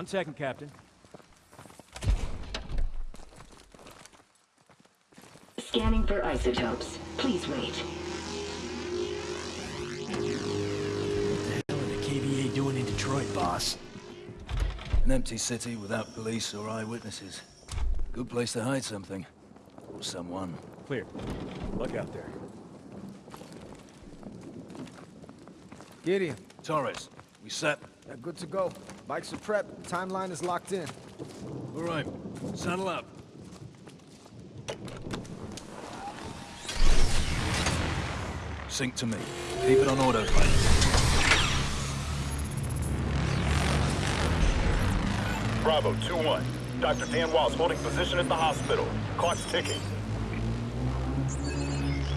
One second, Captain. Scanning for isotopes. Please wait. What the hell are the KVA doing in Detroit, boss? An empty city without police or eyewitnesses. Good place to hide something. Or someone. Clear. Look out there. Gideon, Torres, we set? yeah, good to go. Bikes are prepped. Timeline is locked in. All right, saddle up. Sync to me. Keep it on autopilot. Bravo, 2-1. Dr. Dan Wall's holding position at the hospital. Clock's ticking.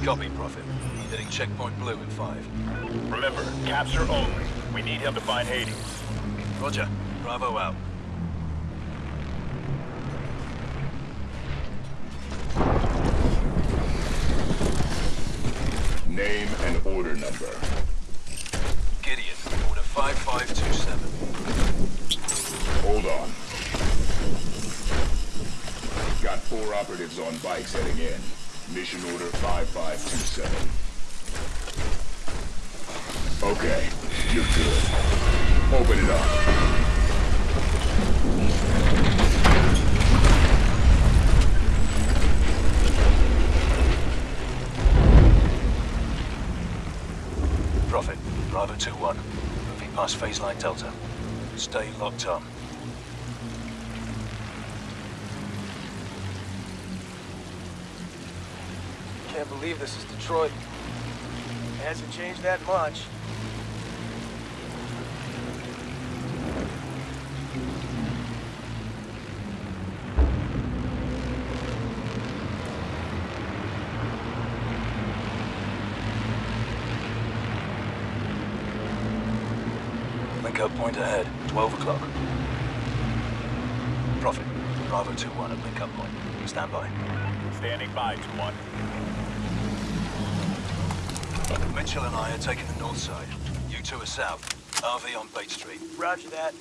Copy, Prophet. Hitting checkpoint blue in five. Remember, capture only. We need him to find Hades. Roger. Bravo out. Name and order number. Gideon, order 5527. Hold on. Got four operatives on bikes heading in. Mission order 5527. Okay, you're good. Open it up. Prophet, Bravo 2-1. Moving past phase line Delta. Stay locked on. Can't believe this is Detroit. Hasn't changed that much. Link up point ahead, 12 o'clock. Prophet, Bravo 2-1 at link up point. Stand by. Standing by, 2-1. Mitchell and I are taking the north side. You two are south. RV on Bait Street. Roger that.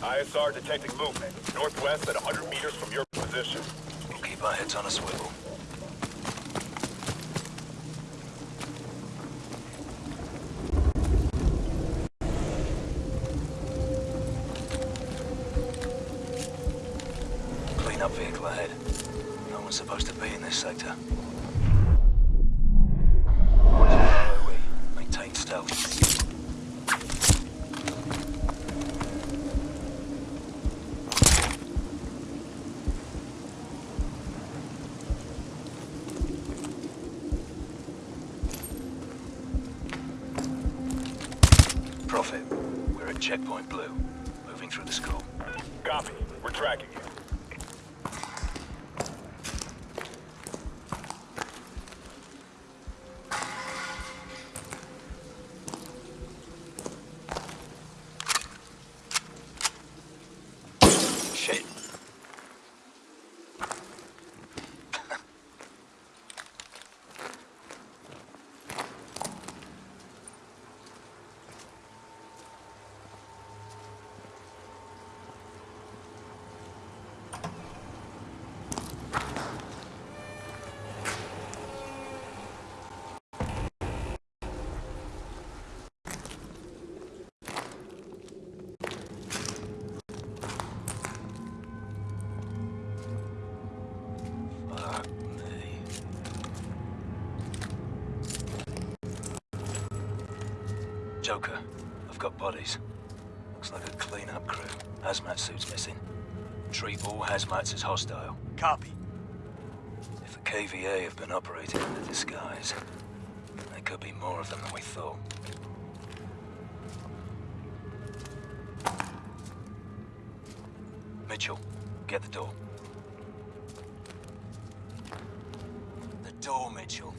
ISR detecting movement. Northwest at 100 meters from your position. We'll keep our heads on a swivel. Prophet, we're at checkpoint blue. Moving through the school. Copy. We're tracking you. Joker, I've got bodies. Looks like a clean-up crew. Hazmat suits missing. Treat all hazmats as hostile. Copy. If the KVA have been operating under disguise, there could be more of them than we thought. Mitchell, get the door. The door, Mitchell.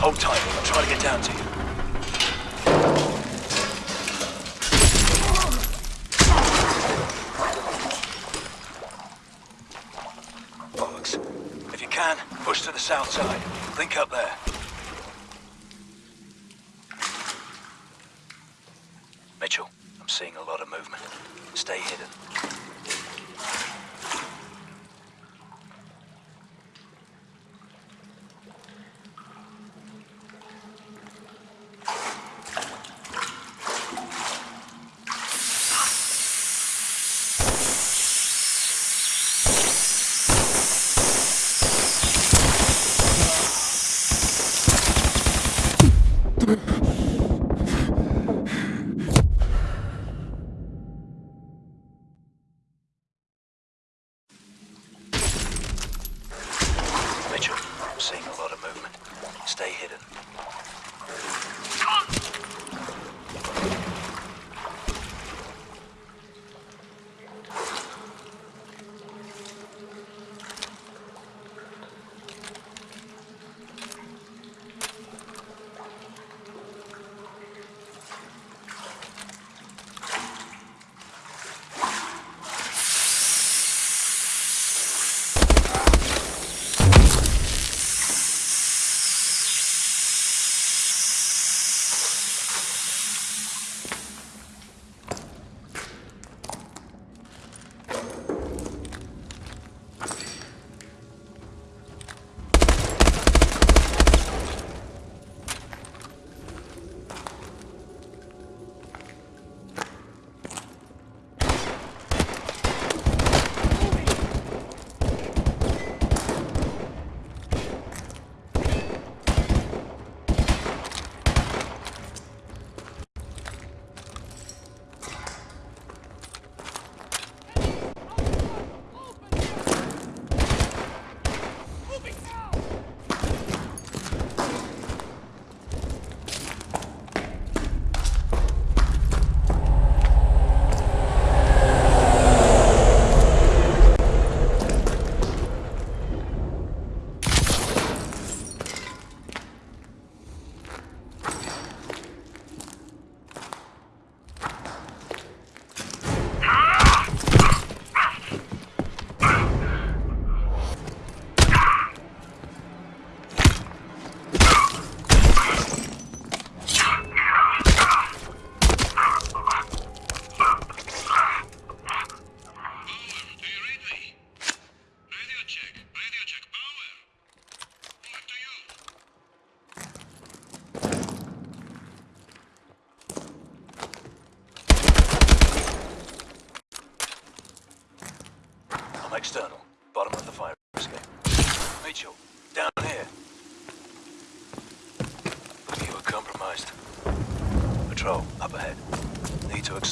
Hold tight. I'm trying to get down to you. Bollocks. If you can, push to the south side. Link up there.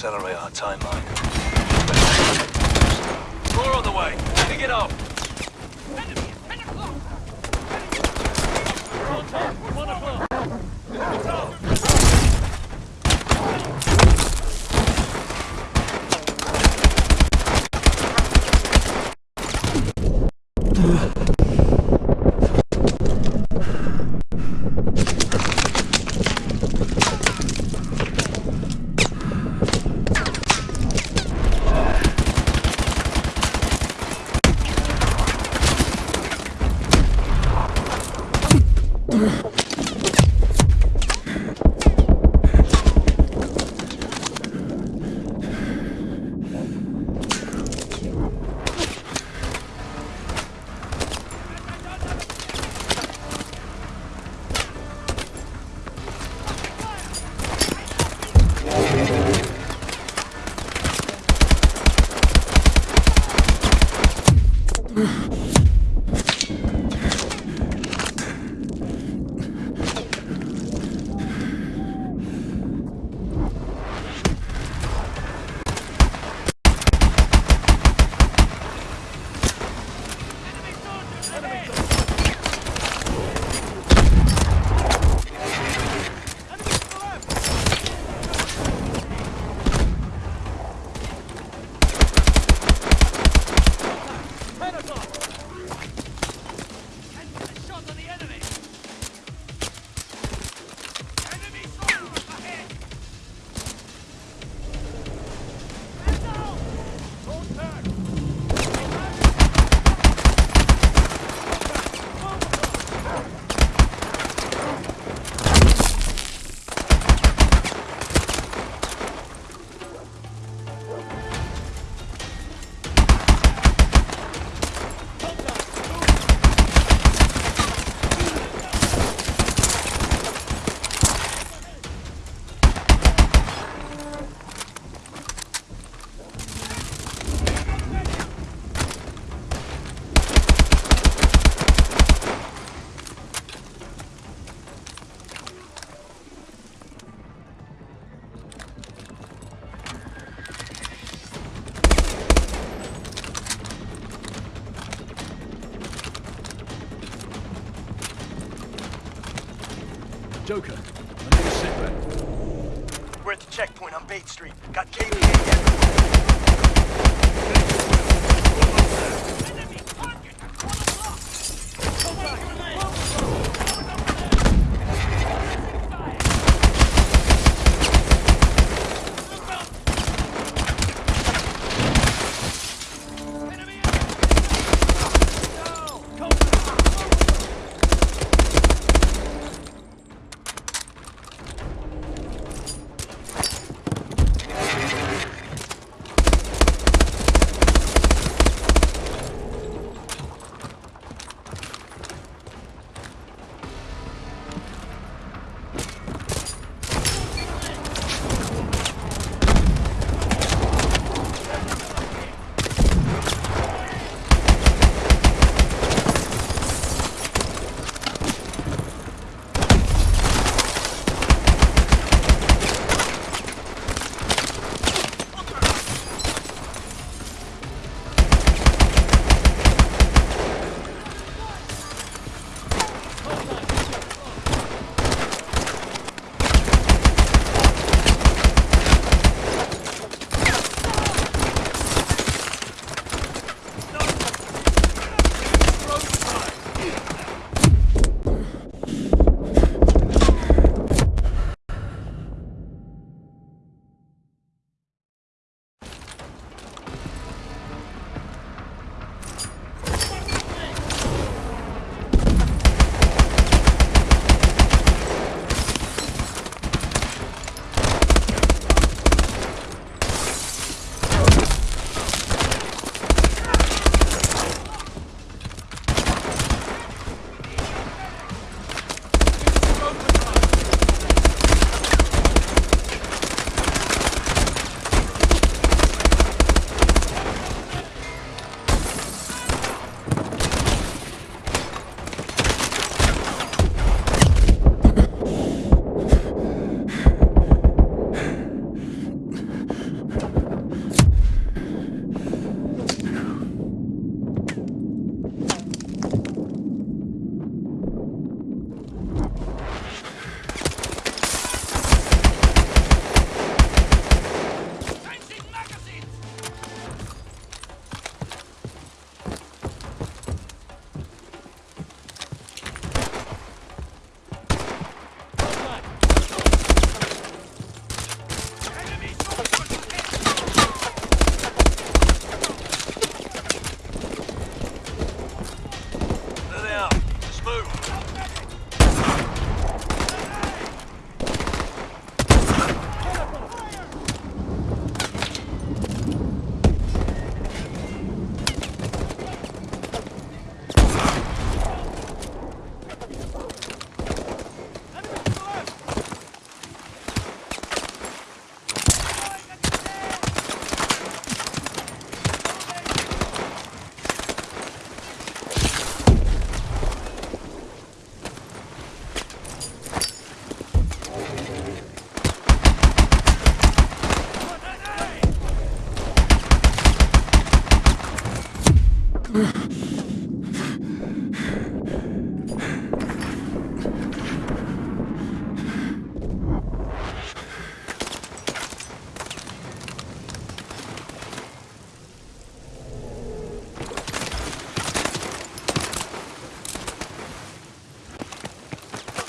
accelerate our timeline. More on the way. Get. Joker, I need a sit. We're at the checkpoint on Bait Street. Got KVA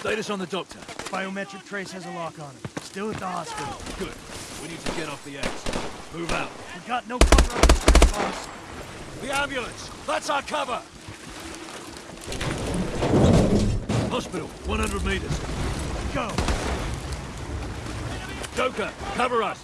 Status on the doctor. Biometric trace has a lock on him. Still at the hospital. Good. We need to get off the X. Move out. We've got no cover on the street, boss. The ambulance! That's our cover! Hospital, 100 meters. Go. Joker, cover us!